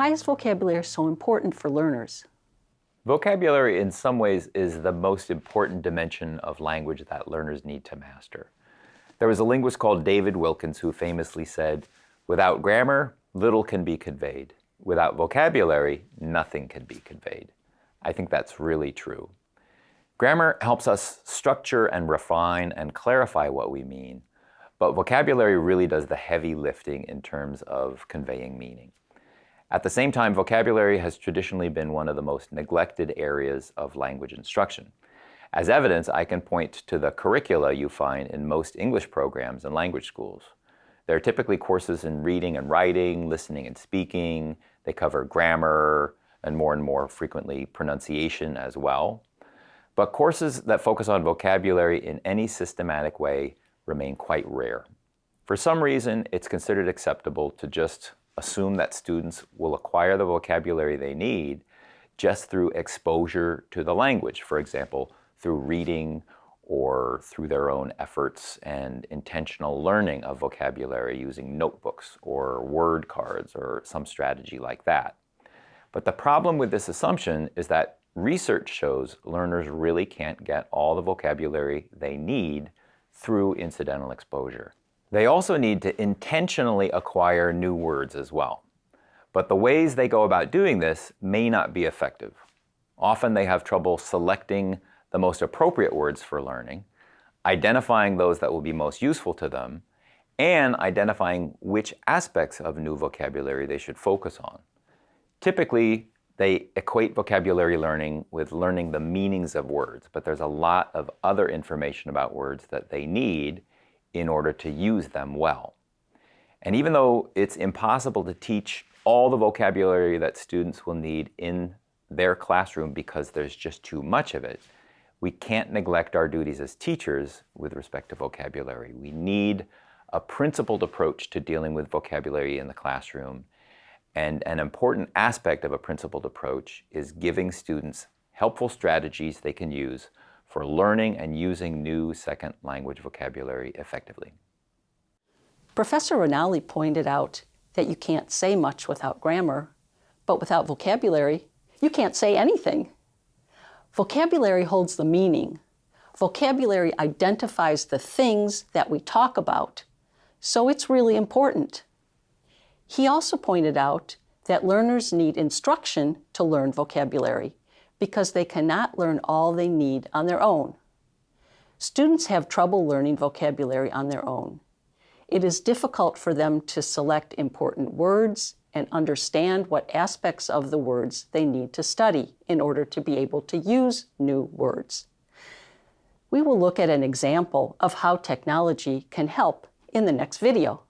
Why is vocabulary so important for learners? Vocabulary in some ways is the most important dimension of language that learners need to master. There was a linguist called David Wilkins who famously said, without grammar, little can be conveyed. Without vocabulary, nothing can be conveyed. I think that's really true. Grammar helps us structure and refine and clarify what we mean, but vocabulary really does the heavy lifting in terms of conveying meaning. At the same time, vocabulary has traditionally been one of the most neglected areas of language instruction. As evidence, I can point to the curricula you find in most English programs and language schools. There are typically courses in reading and writing, listening and speaking. They cover grammar and more and more frequently pronunciation as well. But courses that focus on vocabulary in any systematic way remain quite rare. For some reason, it's considered acceptable to just assume that students will acquire the vocabulary they need just through exposure to the language, for example, through reading or through their own efforts and intentional learning of vocabulary using notebooks or word cards or some strategy like that. But the problem with this assumption is that research shows learners really can't get all the vocabulary they need through incidental exposure. They also need to intentionally acquire new words as well. But the ways they go about doing this may not be effective. Often they have trouble selecting the most appropriate words for learning, identifying those that will be most useful to them, and identifying which aspects of new vocabulary they should focus on. Typically, they equate vocabulary learning with learning the meanings of words, but there's a lot of other information about words that they need in order to use them well. And even though it's impossible to teach all the vocabulary that students will need in their classroom because there's just too much of it, we can't neglect our duties as teachers with respect to vocabulary. We need a principled approach to dealing with vocabulary in the classroom. And an important aspect of a principled approach is giving students helpful strategies they can use for learning and using new second language vocabulary effectively. Professor Ranalli pointed out that you can't say much without grammar, but without vocabulary, you can't say anything. Vocabulary holds the meaning. Vocabulary identifies the things that we talk about, so it's really important. He also pointed out that learners need instruction to learn vocabulary because they cannot learn all they need on their own. Students have trouble learning vocabulary on their own. It is difficult for them to select important words and understand what aspects of the words they need to study in order to be able to use new words. We will look at an example of how technology can help in the next video.